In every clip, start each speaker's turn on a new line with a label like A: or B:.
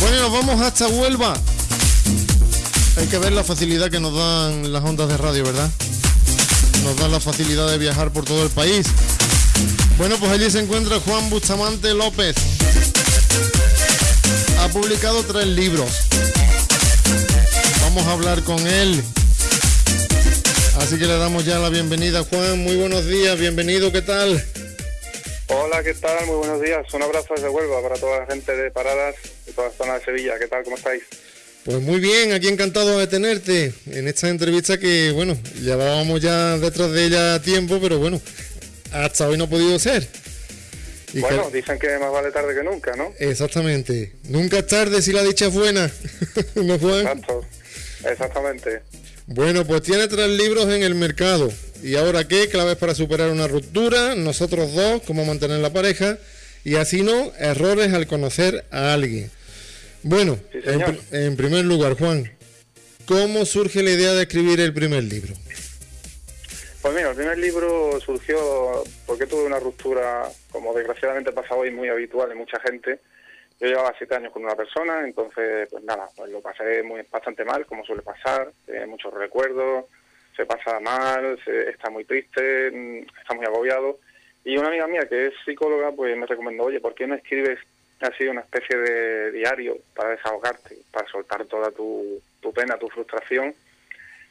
A: Bueno, vamos hasta Huelva. Hay que ver la facilidad que nos dan las ondas de radio, ¿verdad? Nos dan la facilidad de viajar por todo el país. Bueno, pues allí se encuentra Juan Bustamante López. Ha publicado tres libros. Vamos a hablar con él. Así que le damos ya la bienvenida. Juan, muy buenos días, bienvenido, ¿qué tal?
B: Hola, ¿qué tal? Muy buenos días. Un abrazo desde Huelva para toda la gente de Paradas toda la zona de Sevilla. ¿Qué tal? ¿Cómo estáis?
A: Pues muy bien, aquí encantado de tenerte en esta entrevista que, bueno, llevábamos ya detrás de ella tiempo, pero bueno, hasta hoy no ha podido ser.
B: bueno, dicen que más vale tarde que nunca, ¿no?
A: Exactamente. Nunca es tarde si la dicha es buena.
B: ¿No, Juan? Exacto. Exactamente.
A: Bueno, pues tiene tres libros en el mercado. ¿Y ahora qué? Claves para superar una ruptura, nosotros dos, cómo mantener la pareja, y así no, errores al conocer a alguien. Bueno, en, primer lugar, Juan, ¿cómo surge la idea de escribir el primer libro?
B: Pues mira, el primer libro surgió porque tuve una ruptura, como desgraciadamente pasa hoy, muy habitual en mucha gente. Yo llevaba siete años con una persona, entonces, pues nada, pues lo pasé muy, bastante mal, como suele pasar, eh, muchos recuerdos, se pasa mal, se, está muy triste, mm, está muy agobiado. Y una amiga mía que es psicóloga, pues me recomendó, oye, ¿por qué no escribes ha sido una especie de diario para desahogarte, para soltar toda tu, pena, tu frustración.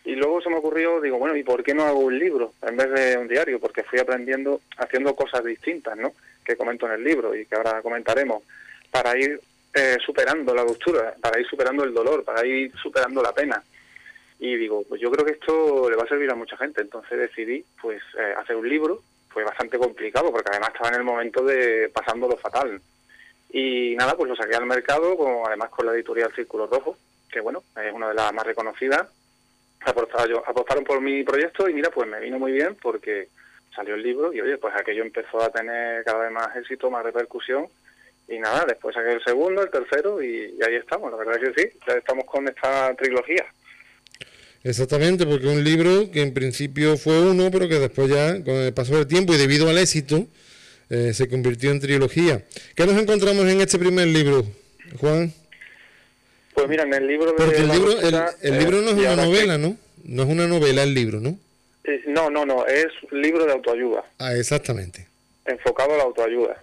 B: Y luego se me ocurrió, digo, bueno, ¿y por qué no hago un libro en vez de un diario? Porque fui aprendiendo, haciendo cosas distintas, ¿no? Que comento en el libro y que ahora comentaremos, para ir eh, superando la ruptura, para ir superando el dolor, para ir superando la pena. Y digo, pues yo creo que esto le va a servir a mucha gente. Entonces decidí, pues, eh, hacer un libro. Fue bastante complicado porque además estaba en el momento de pasando lo fatal. Y nada, pues lo saqué al mercado, como además con la editorial Círculo Rojo, que bueno, es una de las más reconocidas. Apostaron por mi proyecto y mira, pues me vino muy bien porque salió el libro y oye, pues aquello empezó a tener cada vez más éxito, más repercusión. Y nada, después saqué el segundo, el tercero y, ahí estamos, la verdad que sí, ya estamos con esta trilogía.
A: Exactamente, porque un libro que en principio fue uno, pero que después ya, con el paso del tiempo y debido al éxito, eh, se convirtió en trilogía. ¿Qué nos encontramos en este primer libro, Juan?
B: Pues mira, en el libro de
A: Porque el, libro, el, libro no es una novela, ¿no? No es una novela el libro, ¿no?
B: Eh, no, no, no, es un libro de autoayuda.
A: Ah, exactamente.
B: Enfocado a la autoayuda.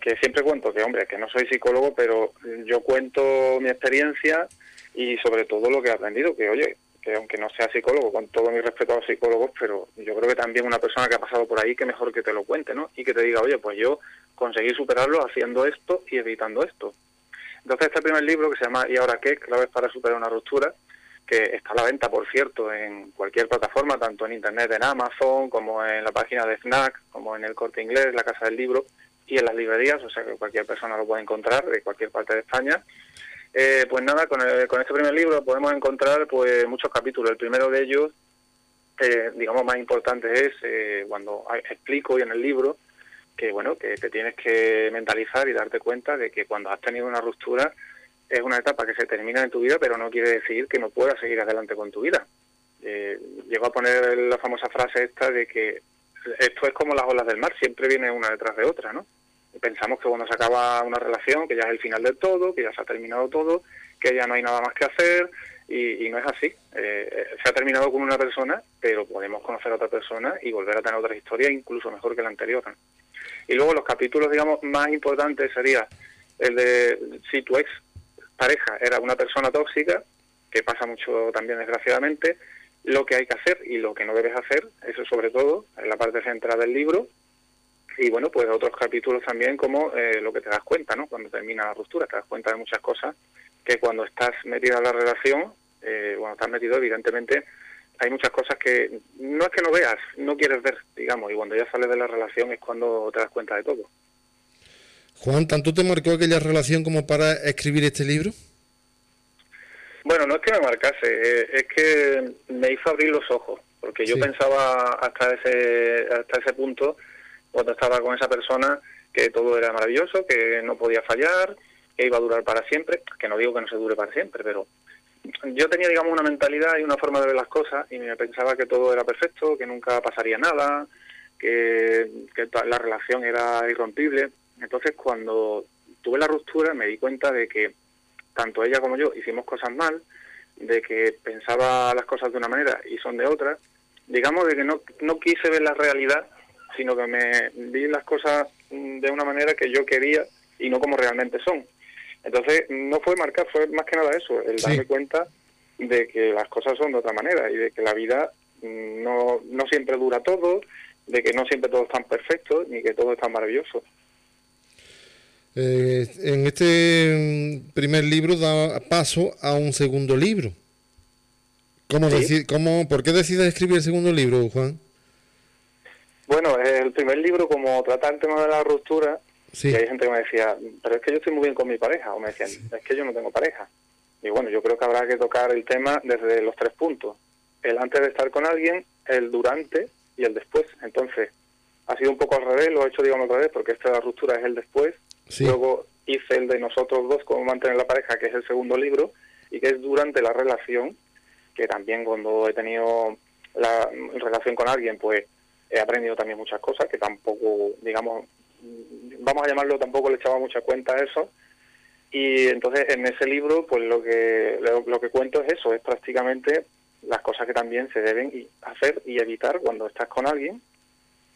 B: Que siempre cuento que, hombre, que no soy psicólogo, pero yo cuento mi experiencia y sobre todo lo que he aprendido, que oye, que aunque no sea psicólogo, con todo mi respeto a los psicólogos, pero yo creo que también una persona que ha pasado por ahí, que mejor que te lo cuente, ¿no? Y que te diga, oye, pues yo conseguí superarlo haciendo esto y evitando esto. Entonces este primer libro que se llama ¿Y ahora qué? Claves para superar una ruptura, que está a la venta, por cierto, en cualquier plataforma, tanto en Internet, en Amazon, como en la página de FNAC, como en el Corte Inglés, la Casa del Libro, y en las librerías, o sea que cualquier persona lo puede encontrar de cualquier parte de España. Eh, pues nada, con, con este primer libro podemos encontrar pues muchos capítulos. El primero de ellos, eh, digamos, más importante es eh, cuando explico y en el libro que bueno que te tienes que mentalizar y darte cuenta de que cuando has tenido una ruptura es una etapa que se termina en tu vida, pero no quiere decir que no puedas seguir adelante con tu vida. Eh, llego a poner la famosa frase esta de que esto es como las olas del mar, siempre viene una detrás de otra, ¿no? Pensamos que cuando se acaba una relación, que ya es el final del todo, que ya se ha terminado todo, que ya no hay nada más que hacer, y, no es así. Eh, se ha terminado con una persona, pero podemos conocer a otra persona y volver a tener otra historia, incluso mejor que la anterior. Y luego los capítulos, digamos, más importantes sería el de si tu ex pareja era una persona tóxica, que pasa mucho también desgraciadamente, lo que hay que hacer y lo que no debes hacer, eso sobre todo, en la parte central del libro, y bueno, pues otros capítulos también como eh, lo que te das cuenta, ¿no? Cuando termina la ruptura, te das cuenta de muchas cosas que cuando estás metido en la relación, eh, cuando estás metido, evidentemente hay muchas cosas que no es que no veas, no quieres ver, digamos, y cuando ya sales de la relación es cuando te das cuenta de todo.
A: Juan, ¿tanto te marcó aquella relación como para escribir este libro?
B: Bueno, no es que me marcase, eh, es que me hizo abrir los ojos, porque yo pensaba hasta ese, hasta ese punto cuando estaba con esa persona que todo era maravilloso, que no podía fallar, que iba a durar para siempre, que no digo que no se dure para siempre, pero yo tenía, digamos, una mentalidad y una forma de ver las cosas y me pensaba que todo era perfecto, que nunca pasaría nada, que, que la relación era irrompible. Entonces, cuando tuve la ruptura, me di cuenta de que tanto ella como yo hicimos cosas mal, de que pensaba las cosas de una manera y son de otra, digamos de que no, no quise ver la realidad, sino que me vi las cosas de una manera que yo quería y no como realmente son. Entonces, no fue marcar, fue más que nada eso, el darme cuenta de que las cosas son de otra manera y de que la vida mm, no, no siempre dura todo, de que no siempre todo es tan perfecto ni que todo es tan maravilloso.
A: Eh, en este mm, primer libro da paso a un segundo libro. ¿Cómo, cómo, ¿Por qué decides escribir el segundo libro, Juan?
B: Bueno, el primer libro, como trata el tema de la ruptura, y hay gente que me decía, pero es que yo estoy muy bien con mi pareja, o me decían, es que yo no tengo pareja. Y bueno, yo creo que habrá que tocar el tema desde los tres puntos. El antes de estar con alguien, el durante y el después. Entonces, ha sido un poco al revés, lo he hecho, digamos, al revés, porque esta de la ruptura es el después. Luego hice el de nosotros dos, cómo mantener la pareja, que es el segundo libro, y que es durante la relación, que también cuando he tenido la relación con alguien, pues he aprendido también muchas cosas que tampoco, digamos, vamos a llamarlo, tampoco le echaba mucha cuenta a eso. Y entonces en ese libro, pues lo que, lo, que cuento es eso, es prácticamente las cosas que también se deben hacer y evitar cuando estás con alguien.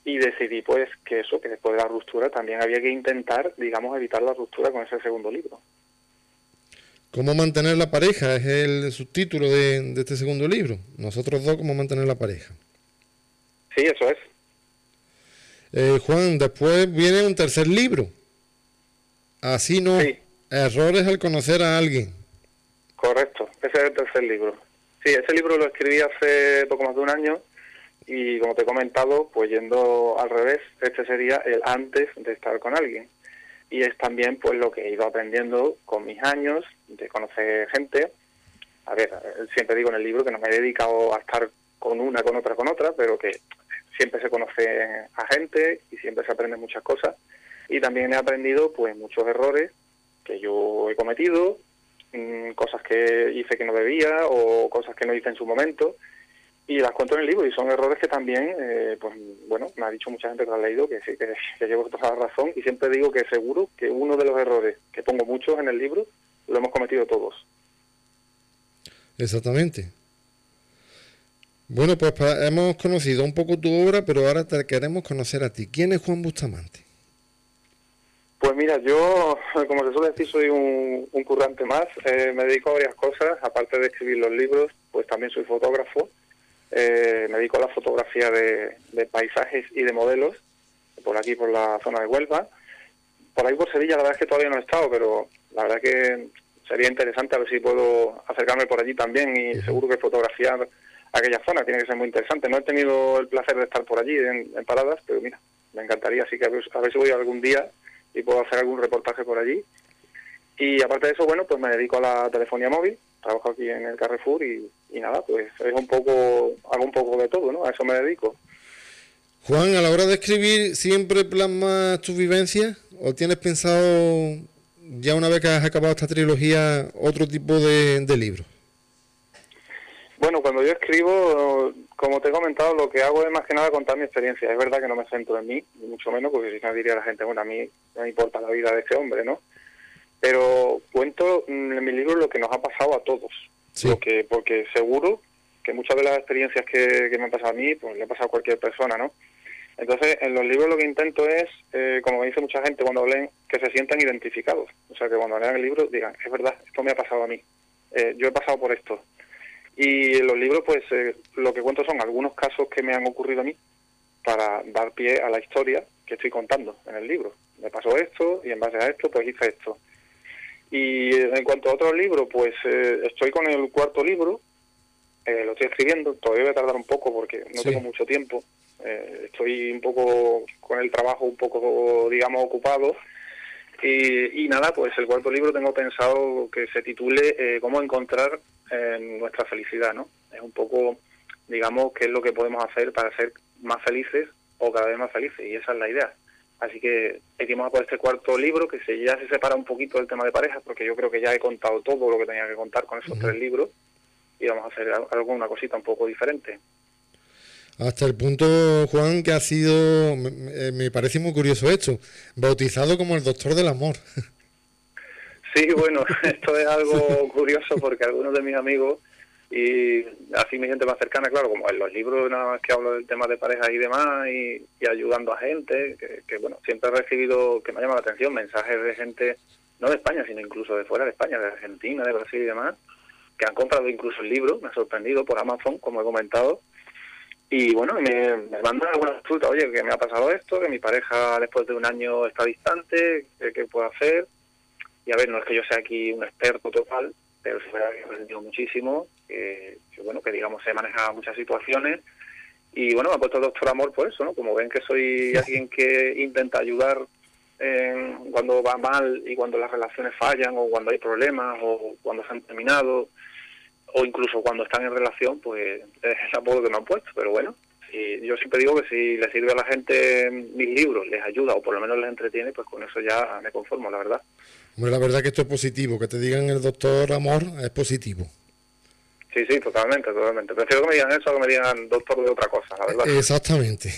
B: Y decidí pues que eso, que después de la ruptura también había que intentar, digamos, evitar la ruptura con ese segundo libro.
A: ¿Cómo mantener la pareja? Es el subtítulo de, de este segundo libro. Nosotros dos, ¿cómo mantener la pareja?
B: Sí, eso es.
A: Eh, Juan, después viene un tercer libro. Así no. Errores al conocer a alguien.
B: Correcto, ese es el tercer libro. Sí, ese libro lo escribí hace poco más de un año y como te he comentado, pues yendo al revés, este sería el antes de estar con alguien. Y es también pues lo que he ido aprendiendo con mis años, de conocer gente. A ver, siempre digo en el libro que no me he dedicado a estar con una, con otra, con otra, pero que siempre se conoce a gente y siempre se aprende muchas cosas. Y también he aprendido pues muchos errores que yo he cometido, mm, cosas que hice que no debía o cosas que no hice en su momento y las cuento en el libro y son errores que también, eh, pues bueno, me ha dicho mucha gente que lo ha leído que sí, que, que llevo toda la razón y siempre digo que seguro que uno de los errores, que pongo muchos en el libro, lo hemos cometido todos.
A: Exactamente. Bueno, pues hemos conocido un poco tu obra, pero ahora te queremos conocer a ti. ¿Quién es Juan Bustamante?
B: Pues mira, yo, como se suele decir, soy un, currante más. Eh, me dedico a varias cosas, aparte de escribir los libros, pues también soy fotógrafo. Eh, me dedico a la fotografía de, paisajes y de modelos, por aquí, por la zona de Huelva. Por ahí por Sevilla, la verdad es que todavía no he estado, pero la verdad que sería interesante a ver si puedo acercarme por allí también y seguro que fotografiar aquella zona, tiene que ser muy interesante. No he tenido el placer de estar por allí en, paradas, pero mira, me encantaría, así que a ver, si voy algún día y puedo hacer algún reportaje por allí. Y aparte de eso, bueno, pues me dedico a la telefonía móvil, trabajo aquí en el Carrefour y, nada, pues es un poco, hago un poco de todo, ¿no? A eso me dedico.
A: Juan, a la hora de escribir, ¿siempre plasmas tus vivencias? ¿O tienes pensado, ya una vez que has acabado esta trilogía, otro tipo de, de libros?
B: Bueno, cuando yo escribo, como te he comentado, lo que hago es más que nada contar mi experiencia. Es verdad que no me centro en mí, ni mucho menos, porque si no diría la gente, bueno, a mí no me importa la vida de este hombre, ¿no? Pero cuento en mi libro lo que nos ha pasado a todos. Lo que, porque seguro que muchas de las experiencias que, me han pasado a mí, pues le ha pasado a cualquier persona, ¿no? Entonces, en los libros lo que intento es, eh, como me dice mucha gente cuando leen, que se sientan identificados. O sea, que cuando lean el libro digan, es verdad, esto me ha pasado a mí. Eh, yo he pasado por esto. Y en los libros, pues eh, lo que cuento son algunos casos que me han ocurrido a mí para dar pie a la historia que estoy contando en el libro. Me pasó esto y en base a esto, pues hice esto. Y en cuanto a otros libros, pues eh, estoy con el cuarto libro, eh, lo estoy escribiendo, todavía voy a tardar un poco porque no tengo mucho tiempo. estoy un poco con el trabajo un poco, digamos, ocupado. Y, y, nada, pues el cuarto libro tengo pensado que se titule Cómo encontrar nuestra felicidad, ¿no? Es un poco, digamos, qué es lo que podemos hacer para ser más felices o cada vez más felices, y esa es la idea. Así que hicimos por este cuarto libro que se, ya se separa un poquito del tema de parejas, porque yo creo que ya he contado todo lo que tenía que contar con esos tres libros, y vamos a hacer alguna cosita un poco diferente.
A: Hasta el punto, Juan, que ha sido, me, me parece muy curioso esto, bautizado como el doctor del amor.
B: Sí, bueno, esto es algo curioso porque algunos de mis amigos y así mi gente más cercana, claro, como en los libros nada más que hablo del tema de pareja y demás y, ayudando a gente, que, bueno, siempre he recibido, que me ha llamado la atención, mensajes de gente, no de España, sino incluso de fuera de España, de Argentina, de Brasil y demás, que han comprado incluso el libro, me ha sorprendido por Amazon, como he comentado, y bueno, me, me mandan algunas consultas, oye, que me ha pasado esto, que mi pareja después de un año está distante, ¿qué, puedo hacer? Y a ver, no es que yo sea aquí un experto total, pero sí que he aprendido muchísimo, que, bueno, que digamos he manejado muchas situaciones y bueno, me ha puesto el doctor amor por eso, ¿no? Como ven que soy alguien que intenta ayudar cuando va mal y cuando las relaciones fallan o cuando hay problemas o cuando se han terminado o incluso cuando están en relación, pues es el apodo que me han puesto, pero bueno, y yo siempre digo que si le sirve a la gente mis libros, les ayuda o por lo menos les entretiene, pues con eso ya me conformo, la verdad.
A: Bueno, la verdad que esto es positivo, que te digan el doctor amor es positivo.
B: Sí, sí, totalmente, totalmente. Prefiero que me digan eso a que me digan doctor de otra cosa, la verdad.
A: Exactamente.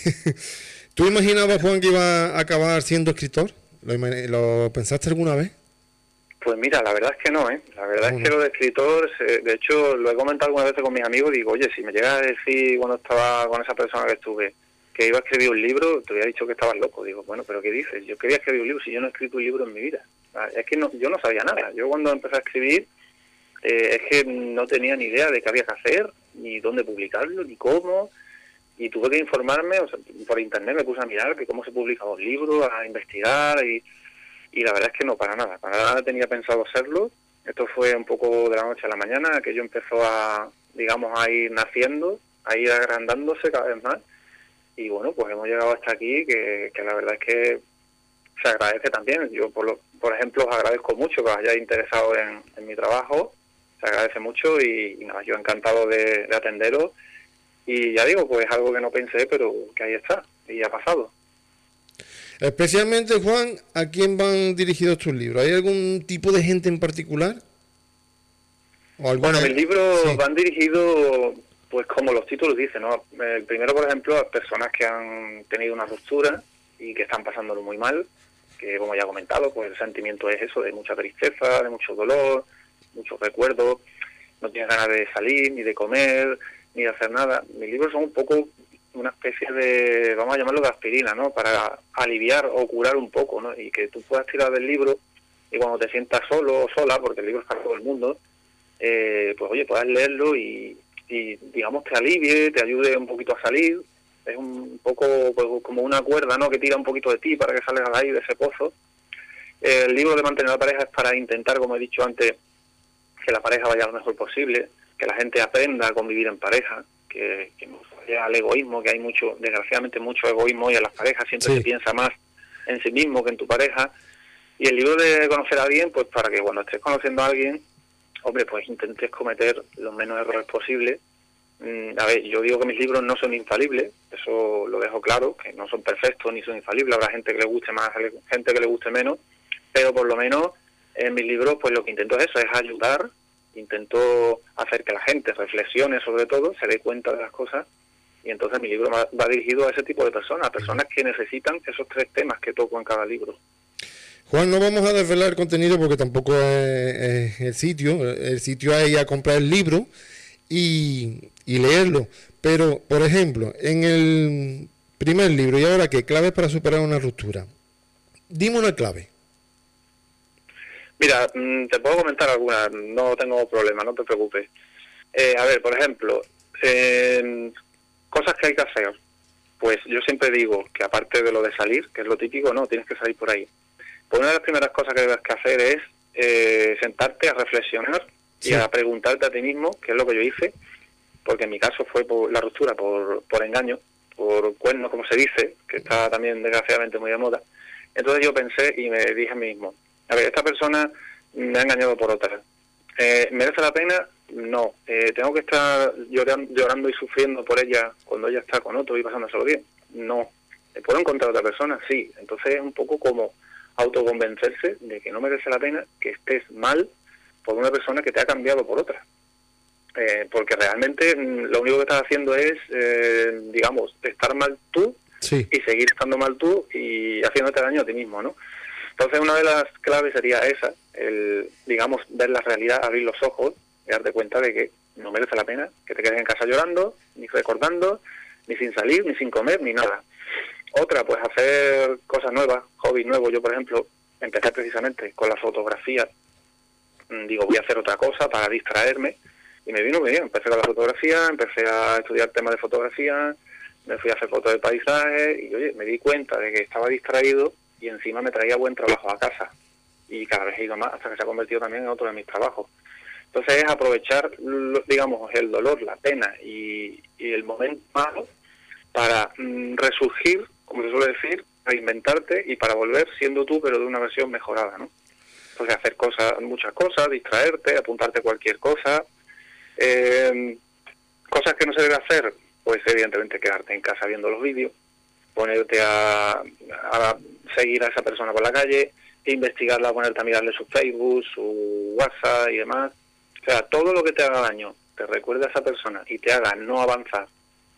A: ¿Tú imaginabas, Juan, que iba a acabar siendo escritor? ¿Lo, pensaste alguna vez?
B: Pues mira, la verdad es que no, ¿eh? La verdad es que lo de escritor, de hecho, lo he comentado algunas veces con mis amigos, digo, oye, si me llega a decir cuando estaba con esa persona que estuve que iba a escribir un libro, te había dicho que estabas loco. Digo, bueno, pero ¿qué dices? Yo quería escribir un libro si yo no he escrito un libro en mi vida. Es que no, yo no sabía nada. Yo cuando empecé a escribir, eh, es que no tenía ni idea de qué había que hacer, ni dónde publicarlo, ni cómo. Y tuve que informarme, o sea, por internet me puse a mirar que cómo se publicaban los libros, a investigar, y, y la verdad es que no, para nada, para nada tenía pensado hacerlo. Esto fue un poco de la noche a la mañana, que yo empezó a, digamos, a ir naciendo, a ir agrandándose cada vez más. Y bueno, pues hemos llegado hasta aquí, que, que la verdad es que se agradece también. Yo, por, lo, por ejemplo, os agradezco mucho que os hayáis interesado en, mi trabajo se agradece mucho y, nada, yo encantado de, atenderos. Y ya digo, pues algo que no pensé, pero que ahí está, y ha pasado.
A: Especialmente, Juan, ¿a quién van dirigidos tus libros? ¿Hay algún tipo de gente en particular?
B: bueno, mis libros van dirigidos, pues como los títulos dicen, ¿no? El primero, por ejemplo, a personas que han tenido una ruptura y que están pasándolo muy mal, que como ya he comentado, pues el sentimiento es eso, de mucha tristeza, de mucho dolor, muchos recuerdos, no tienes ganas de salir, ni de comer, ni de hacer nada. Mis libros son un poco una especie de, vamos a llamarlo de aspirina, ¿no? Para aliviar o curar un poco, ¿no? Y que tú puedas tirar del libro y cuando te sientas solo o sola, porque el libro es para todo el mundo, eh, pues oye, puedas leerlo y, digamos te alivie, te ayude un poquito a salir. Es un poco pues, como una cuerda, ¿no? Que tira un poquito de ti para que salgas ahí de ese pozo. El libro de mantener la pareja es para intentar, como he dicho antes, que la pareja vaya lo mejor posible, que la gente aprenda a convivir en pareja, que, que al egoísmo, que hay mucho, desgraciadamente mucho egoísmo y a las parejas siempre se piensa más en sí mismo que en tu pareja. Y el libro de conocer a alguien, pues para que cuando estés conociendo a alguien, hombre, pues intentes cometer los menos errores posibles. Mm, a ver, yo digo que mis libros no son infalibles, eso lo dejo claro, que no son perfectos ni son infalibles, habrá gente que le guste más, gente que le guste menos, pero por lo menos en mis libros pues lo que intento es eso, es ayudar, intento hacer que la gente reflexione sobre todo, se dé cuenta de las cosas y entonces mi libro va, dirigido a ese tipo de personas, personas que necesitan esos tres temas que toco en cada libro.
A: Juan, no vamos a desvelar el contenido porque tampoco es, el sitio. El sitio es ir a comprar el libro y, y, leerlo. Pero, por ejemplo, en el primer libro, ¿y ahora qué? Claves para superar una ruptura. Dime una clave.
B: Mira, mm, te puedo comentar algunas, no tengo problema, no te preocupes. Eh, a ver, por ejemplo, cosas que hay que hacer. Pues yo siempre digo que aparte de lo de salir, que es lo típico, no, tienes que salir por ahí. Pues una de las primeras cosas que debes que hacer es eh, sentarte a reflexionar y a preguntarte a ti mismo, qué es lo que yo hice, porque en mi caso fue por la ruptura por, por engaño, por cuerno, como se dice, que está también desgraciadamente muy de moda. Entonces yo pensé y me dije a mí mismo, a ver, esta persona me ha engañado por otra. Eh, ¿Merece la pena? No. Eh, ¿Tengo que estar llorando, y sufriendo por ella cuando ella está con otro y pasándoselo bien? No. ¿Puedo encontrar otra persona? Sí. Entonces es un poco como autoconvencerse de que no merece la pena que estés mal por una persona que te ha cambiado por otra. Eh, porque realmente mm, lo único que estás haciendo es, digamos, estar mal tú y seguir estando mal tú y haciéndote daño a ti mismo, ¿no? Entonces una de las claves sería esa, el, digamos, ver la realidad, abrir los ojos y darte cuenta de que no merece la pena que te quedes en casa llorando, ni recordando, ni sin salir, ni sin comer, ni nada. Otra, pues hacer cosas nuevas, hobbies nuevos. Yo, por ejemplo, empecé precisamente con la fotografía. Mm, digo, voy a hacer otra cosa para distraerme. Y me vino bien. Empecé con la fotografía, empecé a estudiar temas de fotografía, me fui a hacer fotos de paisaje y, oye, me di cuenta de que estaba distraído y encima me traía buen trabajo a casa. Y cada vez he ido más hasta que se ha convertido también en otro de mis trabajos. Entonces es aprovechar, digamos, el dolor, la pena y, el momento malo para mm, resurgir, como se suele decir, reinventarte y para volver siendo tú, pero de una versión mejorada, ¿no? Entonces hacer cosas, muchas cosas, distraerte, apuntarte cualquier cosa, eh, cosas que no se debe hacer, pues evidentemente quedarte en casa viendo los vídeos, ponerte a, seguir a esa persona por la calle, investigarla, ponerte a mirarle su Facebook, su WhatsApp y demás. O sea, todo lo que te haga daño, te recuerde a esa persona y te haga no avanzar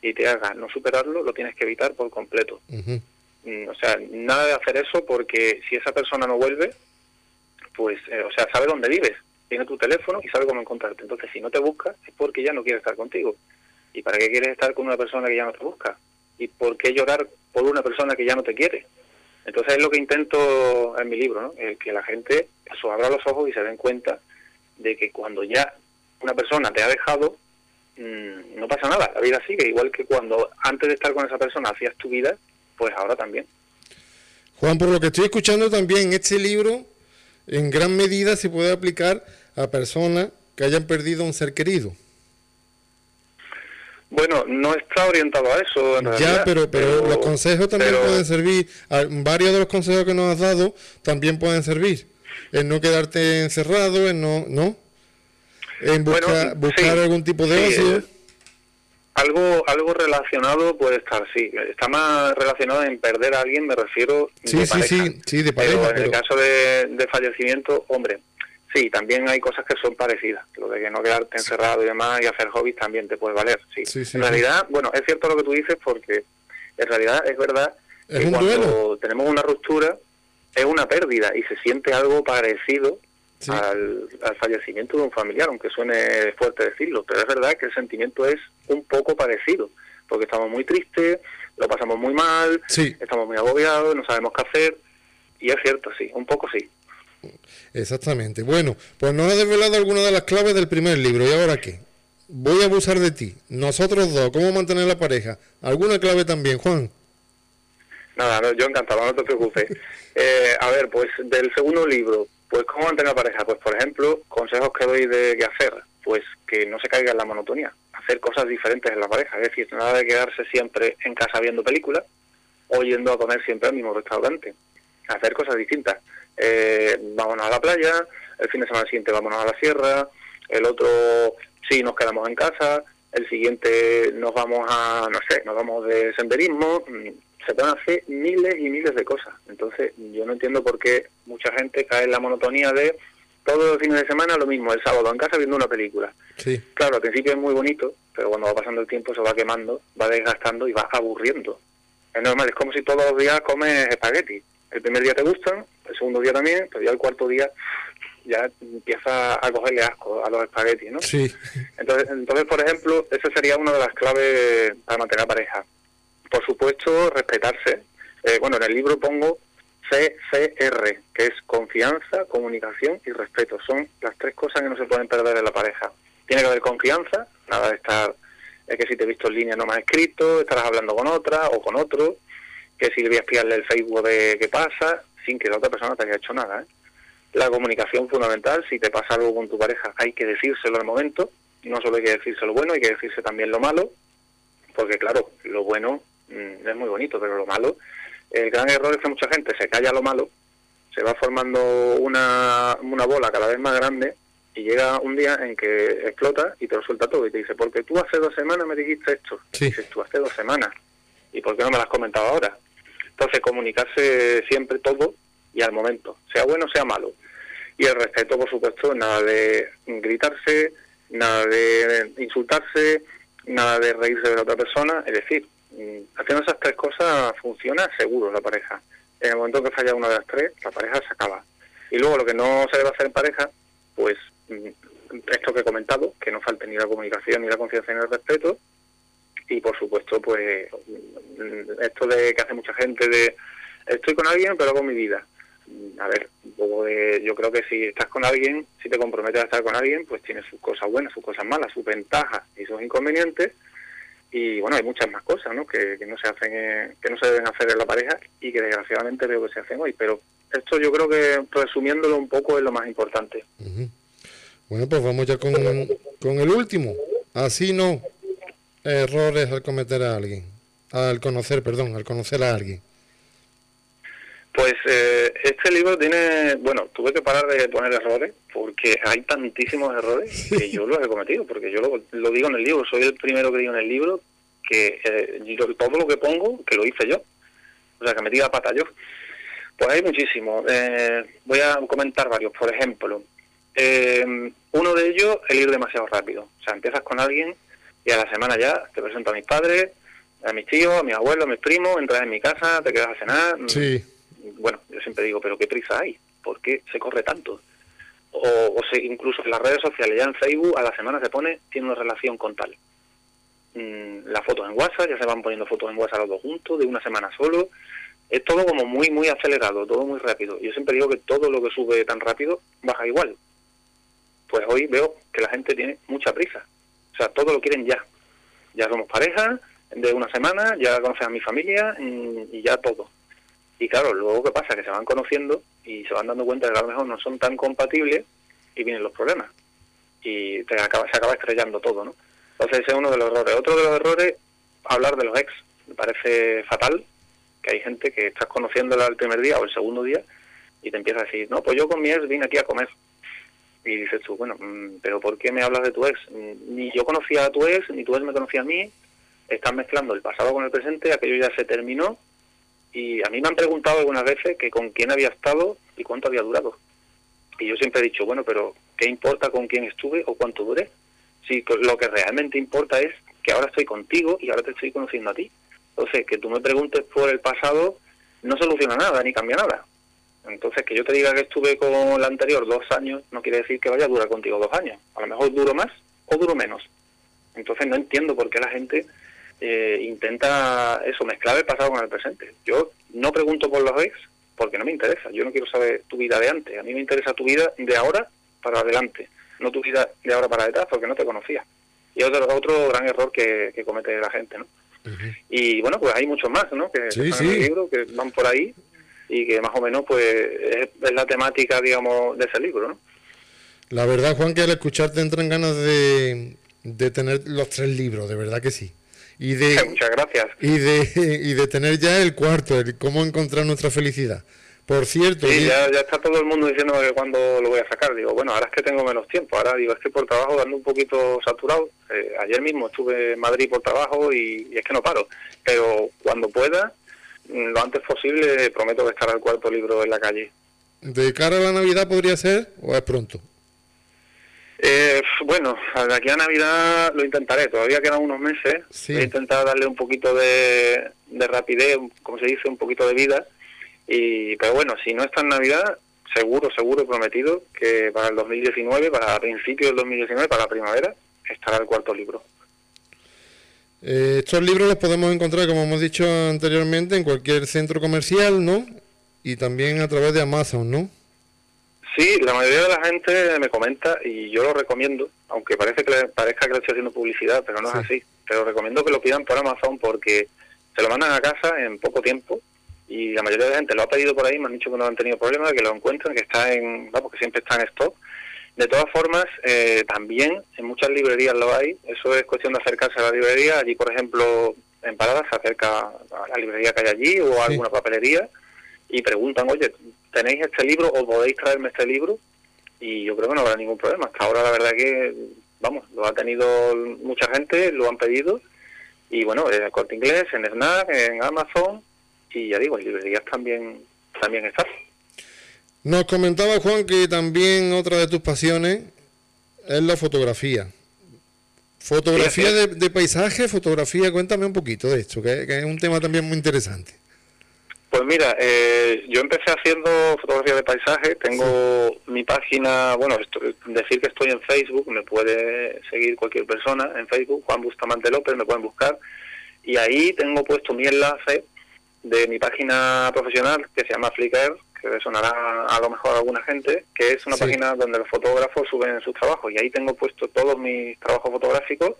B: y te haga no superarlo, lo tienes que evitar por completo. Mm, o sea, nada de hacer eso porque si esa persona no vuelve, pues, eh, o sea, sabe dónde vives, tiene tu teléfono y sabe cómo encontrarte. Entonces, si no te busca, es porque ya no quiere estar contigo. ¿Y para qué quieres estar con una persona que ya no te busca? ¿Y por qué llorar por una persona que ya no te quiere? Entonces es lo que intento en mi libro, ¿no? que la gente eso, abra los ojos y se den cuenta de que cuando ya una persona te ha dejado, mm, no pasa nada, la vida sigue, igual que cuando antes de estar con esa persona hacías tu vida, pues ahora también.
A: Juan, por lo que estoy escuchando también, este libro en gran medida se puede aplicar a personas que hayan perdido un ser querido.
B: Bueno, no está orientado a eso. En
A: ya, pero, pero, los consejos también pueden servir. Varios de los consejos que nos has dado también pueden servir. En no quedarte encerrado, en no, ¿no? En buscar algún tipo de ocio. Eh,
B: algo, algo relacionado puede estar, sí. Está más relacionado en perder a alguien, me refiero
A: sí, sí, Sí, sí, de pareja.
B: Pero en el caso de, de fallecimiento, hombre, Sí, también hay cosas que son parecidas. Lo de que no quedarte encerrado y demás y hacer hobbies también te puede valer. Sí. en realidad, bueno, es cierto lo que tú dices porque en realidad es verdad que cuando tenemos una ruptura es una pérdida y se siente algo parecido al, fallecimiento de un familiar, aunque suene fuerte decirlo, pero es verdad que el sentimiento es un poco parecido, porque estamos muy tristes, lo pasamos muy mal, estamos muy agobiados, no sabemos qué hacer, y es cierto, sí, un poco sí.
A: Exactamente. Bueno, pues nos ha desvelado alguna de las claves del primer libro. ¿Y ahora qué? Voy a abusar de ti. Nosotros dos, ¿cómo mantener la pareja? ¿Alguna clave también, Juan?
B: Nada, yo encantado, no te preocupes. Eh, a ver, pues del segundo libro, pues ¿cómo mantener la pareja? Pues por ejemplo, consejos que doy de qué hacer, pues que no se caiga en la monotonía, hacer cosas diferentes en la pareja, es decir, nada de quedarse siempre en casa viendo películas o yendo a comer siempre al mismo restaurante, hacer cosas distintas eh, vámonos a la playa, el fin de semana siguiente vámonos a la sierra, el otro sí nos quedamos en casa, el siguiente nos vamos a, no sé, nos vamos de senderismo, mm, se pueden hacer miles y miles de cosas. Entonces yo no entiendo por qué mucha gente cae en la monotonía de todos los fines de semana lo mismo, el sábado en casa viendo una película.
A: Sí.
B: Claro, al principio es muy bonito, pero cuando va pasando el tiempo se va quemando, va desgastando y va aburriendo. Es normal, es como si todos los días comes espagueti. El primer día te gustan, el segundo día también, pero ya el cuarto día ya empieza a cogerle asco a los espaguetis, ¿no?
A: Sí.
B: Entonces, entonces, por ejemplo, esa sería una de las claves para mantener pareja. Por supuesto, respetarse. Eh, bueno, en el libro pongo CCR, que es confianza, comunicación y respeto. Son las tres cosas que no se pueden perder en la pareja. Tiene que haber confianza, nada de estar, es que si te he visto en línea no me has escrito, estarás hablando con otra o con otro, que si le voy a espiarle el Facebook de qué pasa, sin que la otra persona te haya hecho nada. ¿eh? La comunicación fundamental, si te pasa algo con tu pareja, hay que decírselo al momento, no solo hay que decirse lo bueno, hay que decirse también lo malo, porque claro, lo bueno es muy bonito, pero lo malo, el gran error es que mucha gente se calla lo malo, se va formando una, una bola cada vez más grande y llega un día en que explota y te lo suelta todo y te dice, porque tú hace dos semanas me dijiste esto. Dices, tú hace dos semanas. ¿Y por qué no me lo has comentado ahora? Entonces, comunicarse siempre todo y al momento, sea bueno o sea malo. Y el respeto, por supuesto, nada de gritarse, nada de insultarse, nada de reírse de la otra persona. Es decir, mm, haciendo esas tres cosas funciona seguro la pareja. En el momento que falla una de las tres, la pareja se acaba. Y luego lo que no se debe hacer en pareja, pues mm, esto que he comentado, que no falte ni la comunicación, ni la confianza, ni el respeto. Y por supuesto, pues mm, esto de que hace mucha gente de estoy con alguien, pero con mi vida. Mm, a ver, yo creo que si estás con alguien, si te comprometes a estar con alguien, pues tiene sus cosas buenas, sus cosas malas, sus ventajas y sus inconvenientes. Y bueno, hay muchas más cosas ¿no? Que, no se hacen, que no se deben hacer en la pareja y que desgraciadamente veo que se hacen hoy. Pero esto yo creo que resumiéndolo un poco es lo más importante.
A: Bueno, pues vamos ya con, con el último. Así no, errores al cometer a alguien, al conocer, perdón, al conocer a alguien.
B: Pues eh, este libro tiene, bueno, tuve que parar de poner errores porque hay tantísimos errores que yo los he cometido, porque yo lo, digo en el libro, soy el primero que digo en el libro que eh, todo lo que pongo, que lo hice yo, o sea, que metí la pata yo. Pues hay muchísimos. Eh, voy a comentar varios, por ejemplo, eh, uno de ellos, el ir demasiado rápido. O sea, empiezas con alguien y a la semana ya te presento a mis padres, a mis tíos, a mis abuelos, a mis primos, entras en mi casa, te quedas a cenar.
A: Sí.
B: Bueno, yo siempre digo, pero ¿qué prisa hay? ¿Por qué se corre tanto? O, o se, incluso en las redes sociales, ya en Facebook, a la semana se pone, tiene una relación con tal. Mm, las fotos en WhatsApp, ya se van poniendo fotos en WhatsApp los dos juntos, de una semana solo. Es todo como muy, muy acelerado, todo muy rápido. Yo siempre digo que todo lo que sube tan rápido baja igual pues hoy veo que la gente tiene mucha prisa. O sea, todo lo quieren ya. Ya somos pareja de una semana, ya conocen a mi familia mm, y ya todo. Y claro, luego qué pasa, que se van conociendo y se van dando cuenta de que a lo mejor no son tan compatibles y vienen los problemas. Y te acaba, se acaba estrellando todo, ¿no? Entonces ese es uno de los errores. Otro de los errores, hablar de los ex. Me parece fatal que hay gente que estás conociéndola el primer día o el segundo día y te empieza a decir, no, pues yo con mi ex vine aquí a comer y dices tú, bueno, mm, pero ¿por qué me hablas de tu ex? Mm, ni yo conocía a tu ex, ni tu ex me conocía a mí. Estás mezclando el pasado con el presente, aquello ya se terminó. Y a mí me han preguntado algunas veces que con quién había estado y cuánto había durado. Y yo siempre he dicho, bueno, pero ¿qué importa con quién estuve o cuánto duré? Si lo que realmente importa es que ahora estoy contigo y ahora te estoy conociendo a ti. Entonces, que tú me preguntes por el pasado no soluciona nada ni cambia nada. Entonces, que yo te diga que estuve con la anterior dos años, no quiere decir que vaya a durar contigo dos años. A lo mejor duro más o duro menos. Entonces, no entiendo por qué la gente eh, intenta eso, mezclar el pasado con el presente. Yo no pregunto por los ex porque no me interesa. Yo no quiero saber tu vida de antes. A mí me interesa tu vida de ahora para adelante, no tu vida de ahora para detrás porque no te conocía. Y otro, otro gran error que, comete la gente, ¿no? Y bueno, pues hay muchos más, ¿no? Que
A: sí, sí.
B: el libro, que van por ahí y que más o menos pues es, la temática, digamos, de ese libro, ¿no?
A: La verdad, Juan, que al escucharte entran ganas de, de tener los tres libros, de verdad que sí. Y de,
B: Muchas gracias.
A: Y de, y de tener ya el cuarto, el cómo encontrar nuestra felicidad. Por cierto...
B: Sí, ya, ya, está todo el mundo diciendo que cuando lo voy a sacar. Digo, bueno, ahora es que tengo menos tiempo. Ahora digo, estoy por trabajo dando un poquito saturado. Eh, ayer mismo estuve en Madrid por trabajo y, y, es que no paro. Pero cuando pueda, lo antes posible prometo que estará el cuarto libro en la calle.
A: ¿De cara a la Navidad podría ser o es pronto?
B: Eh, bueno, de aquí a Navidad lo intentaré, todavía quedan unos meses. Voy a intentar darle un poquito de, rapidez, como se dice, un poquito de vida. Y, pero bueno, si no está en Navidad, seguro, seguro, prometido que para el 2019, para principios del 2019, para la primavera, estará el cuarto libro.
A: Eh, estos libros los podemos encontrar, como hemos dicho anteriormente, en cualquier centro comercial, ¿no? Y también a través de Amazon, ¿no?
B: Sí, la mayoría de la gente me comenta y yo lo recomiendo, aunque parece que le, parezca que le estoy haciendo publicidad, pero no es así. Pero recomiendo que lo pidan por Amazon porque se lo mandan a casa en poco tiempo y la mayoría de la gente lo ha pedido por ahí, me han dicho que no han tenido problemas, que lo encuentran, que está en, vamos, que siempre está en stock de todas formas, eh, también en muchas librerías lo hay. Eso es cuestión de acercarse a la librería. Allí, por ejemplo, en Paradas se acerca a la librería que hay allí o a alguna papelería y preguntan, oye, ¿tenéis este libro o podéis traerme este libro? Y yo creo que no habrá ningún problema. Hasta ahora la verdad que, vamos, lo ha tenido mucha gente, lo han pedido. Y bueno, en el Corte Inglés, en Snack, en Amazon y ya digo, en librerías también, también está.
A: Nos comentaba Juan que también otra de tus pasiones es la fotografía. Fotografía de, paisaje, fotografía, cuéntame un poquito de esto, que, es un tema también muy interesante.
B: Pues mira, eh, yo empecé haciendo fotografía de paisaje, tengo mi página, bueno, decir que estoy en Facebook, me puede seguir cualquier persona en Facebook, Juan Bustamante López, me pueden buscar, y ahí tengo puesto mi enlace de mi página profesional que se llama Flickr, que sonará a lo mejor a alguna gente, que es una página donde los fotógrafos suben sus trabajos, y ahí tengo puesto todos mis trabajos fotográficos,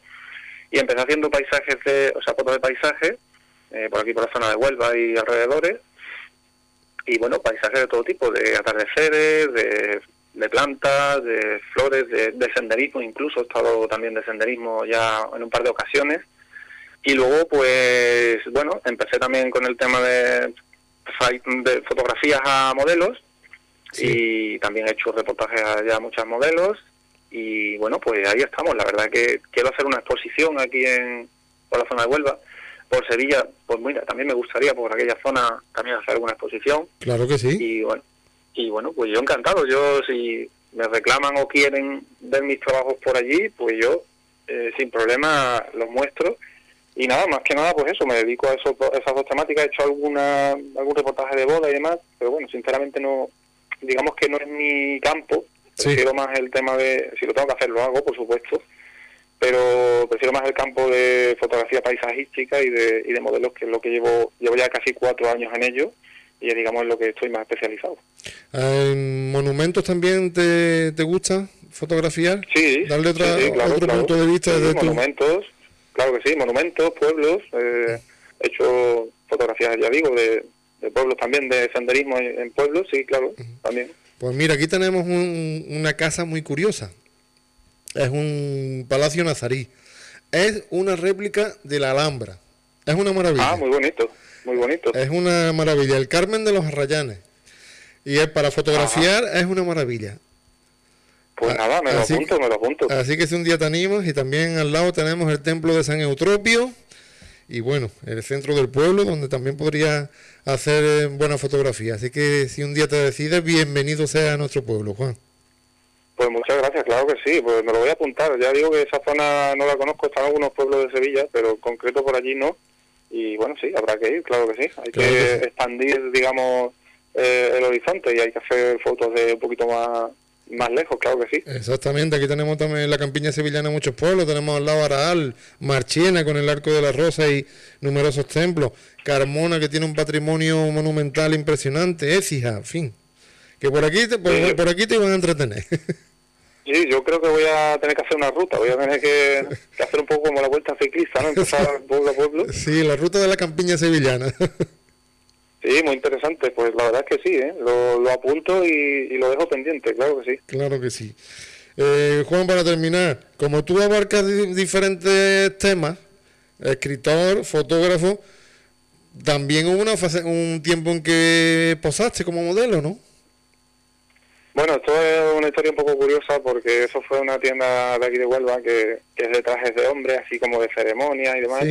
B: y empecé haciendo paisajes de, o sea, fotos de paisaje, eh, por aquí por la zona de Huelva y alrededores, y bueno, paisajes de todo tipo, de atardeceres, de, plantas, de flores, de, senderismo, incluso. He estado también de senderismo ya en un par de ocasiones, y luego pues bueno, empecé también con el tema de, de fotografías a modelos, y también he hecho reportajes a ya muchos modelos, y bueno, pues ahí estamos, la verdad que quiero hacer una exposición aquí en por la zona de Huelva, por Sevilla, pues mira, también me gustaría por aquella zona también hacer alguna exposición.
A: Claro que sí.
B: Y bueno, y bueno, pues yo encantado. Yo si me reclaman o quieren ver mis trabajos por allí, pues yo eh, sin problema los muestro. Y nada, más que nada, pues eso, me dedico a, eso, esas dos temáticas. He hecho alguna algún reportaje de boda y demás, pero bueno, sinceramente no, digamos que no es mi campo. Prefiero más el tema de, si lo tengo que hacer, lo hago, por supuesto pero prefiero más el campo de fotografía paisajística y de, y de modelos, que es lo que llevo, llevo ya casi cuatro años en ello y es, digamos, en lo que estoy más especializado.
A: ¿En monumentos también te, te gusta fotografiar?
B: Sí,
A: darle otra, otro punto de vista
B: de monumentos, claro que sí, monumentos, pueblos, eh, he hecho fotografías, ya digo, de, de pueblos también, de senderismo en, pueblos, sí, claro, también.
A: Pues mira, aquí tenemos una casa muy curiosa es un palacio nazarí. Es una réplica de la Alhambra. Es una maravilla.
B: Ah, muy bonito, muy bonito.
A: Es una maravilla. El Carmen de los Arrayanes. Y es para fotografiar es una maravilla.
B: Pues nada, me lo apunto, me lo apunto.
A: Así que si un día te animas y también al lado tenemos el templo de San Eutropio y bueno, el centro del pueblo donde también podría hacer eh, buena fotografía. Así que si un día te decides, bienvenido sea a nuestro pueblo, Juan.
B: Pues muchas gracias, claro que sí, pues me lo voy a apuntar. Ya digo que esa zona no la conozco, están algunos pueblos de Sevilla, pero concreto por allí no. Y bueno, sí, habrá que ir, claro que sí. Hay que, expandir, digamos, eh, el horizonte y hay que hacer fotos de un poquito más más lejos, claro que sí.
A: Exactamente, aquí tenemos también la campiña sevillana muchos pueblos, tenemos al lado Araal, Marchiena con el Arco de la Rosa y numerosos templos, Carmona que tiene un patrimonio monumental impresionante, Écija, en fin, que por aquí te, por aquí te iban a entretener.
B: Sí, yo creo que voy a tener que hacer una ruta, voy a tener que, hacer un poco como la vuelta ciclista, ¿no? Empezar pueblo a pueblo.
A: Sí, la ruta de la campiña sevillana.
B: Sí, muy interesante, pues la verdad es que sí, ¿eh? lo, apunto y, lo dejo pendiente, claro que sí.
A: Claro que sí. Eh, Juan, para terminar, como tú abarcas diferentes temas, escritor, fotógrafo, también hubo una fase, un tiempo en que posaste como modelo, ¿no?
B: Bueno, esto es una historia un poco curiosa porque eso fue una tienda de aquí de Huelva que, es de trajes de hombre, así como de ceremonia y demás.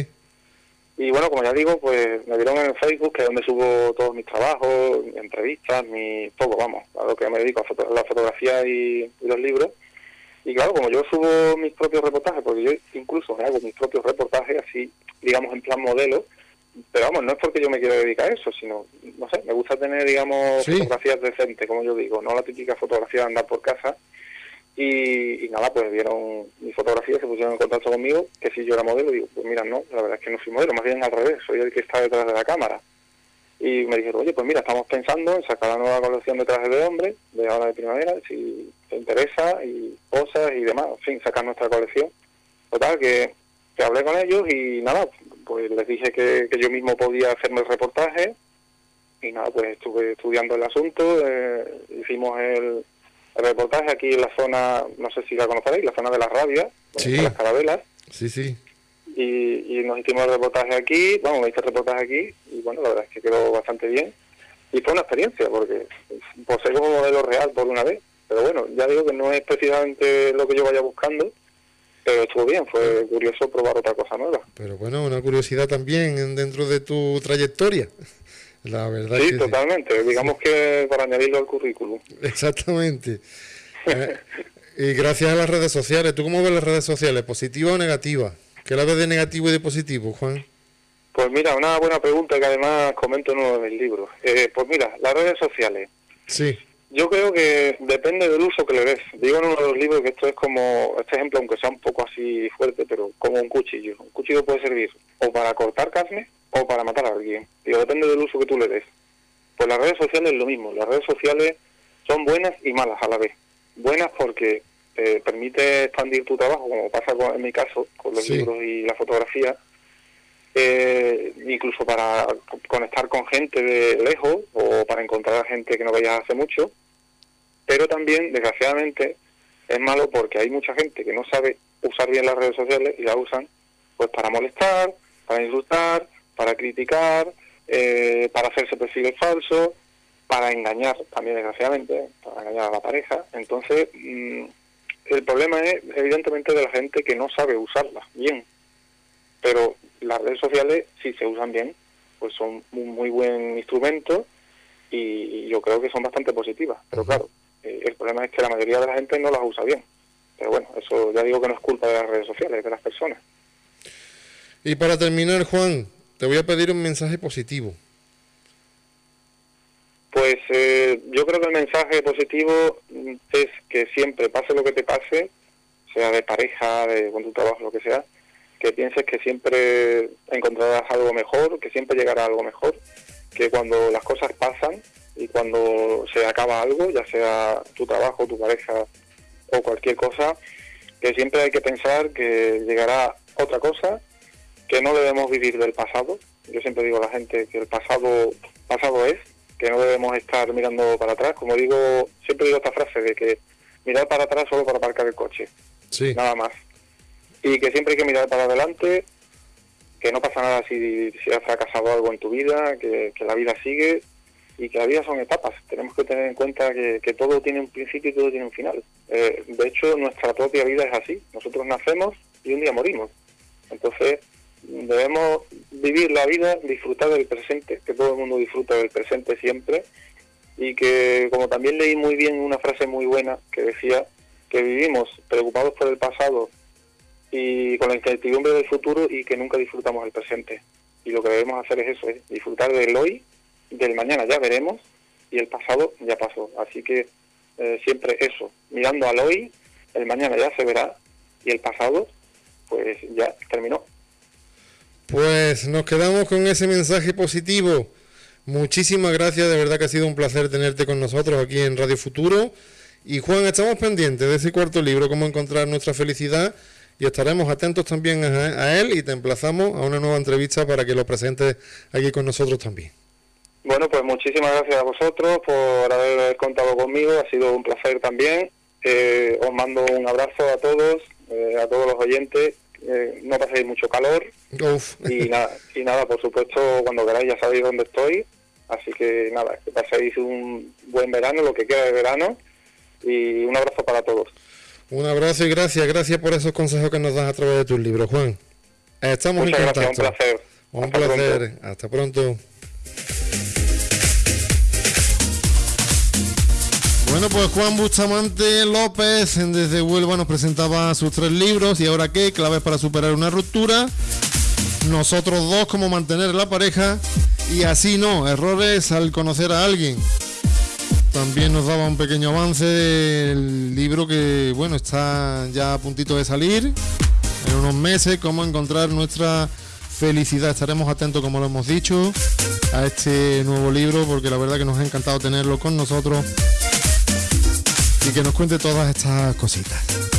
B: Y bueno, como ya digo, pues me vieron en Facebook, que es donde subo todos mis trabajos, entrevistas, mi todo, vamos, a lo que me dedico, a la fotografía y, los libros. Y claro, como yo subo mis propios reportajes, porque yo incluso me hago mis propios reportajes así, digamos, en plan modelo, pero vamos, no es porque yo me quiera dedicar a eso, sino, no sé, me gusta tener, digamos, fotografías decentes, como yo digo, no la típica fotografía de andar por casa. Y, nada, pues vieron mi fotografía, se pusieron en contacto conmigo, que si yo era modelo, digo, pues mira, no, la verdad es que no soy modelo, más bien al revés, soy el que está detrás de la cámara. Y me dijeron, oye, pues mira, estamos pensando en sacar la nueva colección de trajes de hombre, de ahora de primavera, si te interesa, y cosas y demás, en fin, sacar nuestra colección. Total, que, que hablé con ellos y nada, pues les dije que, yo mismo podía hacerme el reportaje y nada, pues estuve estudiando el asunto, eh, hicimos el, reportaje aquí en la zona, no sé si la conoceréis, la zona de las rabias, las carabelas.
A: Sí, sí.
B: Y, nos hicimos el reportaje aquí, bueno, me hice el reportaje aquí y bueno, la verdad es que quedó bastante bien. Y fue una experiencia porque posee como modelo real por una vez, pero bueno, ya digo que no es precisamente lo que yo vaya buscando, pero estuvo bien, fue curioso probar otra cosa nueva.
A: Pero bueno, una curiosidad también dentro de tu trayectoria. La verdad
B: sí, totalmente. Digamos que para añadirlo al currículum.
A: Exactamente. Eh, y gracias a las redes sociales. ¿Tú cómo ves las redes sociales? ¿Positiva o negativa? ¿Qué la ves de negativo y de positivo, Juan?
B: Pues mira, una buena pregunta que además comento en uno de mis libros. Eh, pues mira, las redes sociales.
A: Sí.
B: Yo creo que depende del uso que le des. Digo en uno de los libros que esto es como, este ejemplo, aunque sea un poco así fuerte, pero como un cuchillo. Un cuchillo puede servir o para cortar carne o para matar a alguien. Digo, depende del uso que tú le des. Pues las redes sociales es lo mismo. Las redes sociales son buenas y malas a la vez. Buenas porque te permite expandir tu trabajo, como pasa en mi caso, con los libros y la fotografía, eh, incluso para conectar con gente de lejos o para encontrar a gente que no veías hace mucho, pero también, desgraciadamente, es malo porque hay mucha gente que no sabe usar bien las redes sociales y la usan pues para molestar, para insultar, para criticar, eh, para hacerse perfiles falsos, para engañar también desgraciadamente, para engañar a la pareja. Entonces, mm, el problema es evidentemente de la gente que no sabe usarlas bien. Pero las redes sociales, si se usan bien, pues son un muy buen instrumento y, yo creo que son bastante positivas. Pero claro, eh, el problema es que la mayoría de la gente no las usa bien. Pero bueno, eso ya digo que no es culpa de las redes sociales, es de las personas.
A: Y para terminar, Juan, te voy a pedir un mensaje positivo.
B: Pues eh, yo creo que el mensaje positivo es que siempre, pase lo que te pase, sea de pareja, de con tu trabajo, lo que sea, que pienses que siempre encontrarás algo mejor, que siempre llegará algo mejor, que cuando las cosas pasan y cuando se acaba algo, ya sea tu trabajo, tu pareja o cualquier cosa, que siempre hay que pensar que llegará otra cosa, que no debemos vivir del pasado. Yo siempre digo a la gente que el pasado pasado es, que no debemos estar mirando para atrás. Como digo, siempre digo esta frase de que mirar para atrás solo para aparcar el coche.
A: Sí.
B: Nada más y que siempre hay que mirar para adelante, que no pasa nada si, si has fracasado algo en tu vida, que, la vida sigue y que la vida son etapas. Tenemos que tener en cuenta que, todo tiene un principio y todo tiene un final. Eh, de hecho, nuestra propia vida es así. Nosotros nacemos y un día morimos. Entonces, debemos vivir la vida, disfrutar del presente, que todo el mundo disfruta del presente siempre, y que, como también leí muy bien una frase muy buena que decía que vivimos preocupados por el pasado y con la incertidumbre del futuro y que nunca disfrutamos el presente. Y lo que debemos hacer es eso, es disfrutar del hoy, del mañana ya veremos y el pasado ya pasó. Así que eh, siempre eso, mirando al hoy, el mañana ya se verá y el pasado pues ya terminó.
A: Pues nos quedamos con ese mensaje positivo. Muchísimas gracias, de verdad que ha sido un placer tenerte con nosotros aquí en Radio Futuro. Y Juan, estamos pendientes de ese cuarto libro, cómo encontrar nuestra felicidad y estaremos atentos también a, él y te emplazamos a una nueva entrevista para que lo presentes aquí con nosotros también.
B: Bueno, pues muchísimas gracias a vosotros por haber contado conmigo, ha sido un placer también. Eh, os mando un abrazo a todos, eh, a todos los oyentes. Eh, no paséis mucho calor y nada, y nada, por supuesto, cuando queráis ya sabéis dónde estoy. Así que nada, que paséis un buen verano, lo que queda de verano, y un abrazo para todos.
A: Un abrazo y gracias, gracias por esos consejos que nos das a través de tus libros, Juan. Estamos
B: en
A: contacto.
B: un placer.
A: Un placer. Hasta pronto. Bueno, pues Juan Bustamante López desde Huelva nos presentaba sus tres libros. Y ahora qué, claves para superar una ruptura, nosotros dos, cómo mantener la pareja y así no, errores al conocer a alguien. También nos daba un pequeño avance del libro que, bueno, está ya a puntito de salir. En unos meses, cómo encontrar nuestra felicidad. Estaremos atentos, como lo hemos dicho, a este nuevo libro, porque la verdad que nos ha encantado tenerlo con nosotros y que nos cuente todas estas cositas.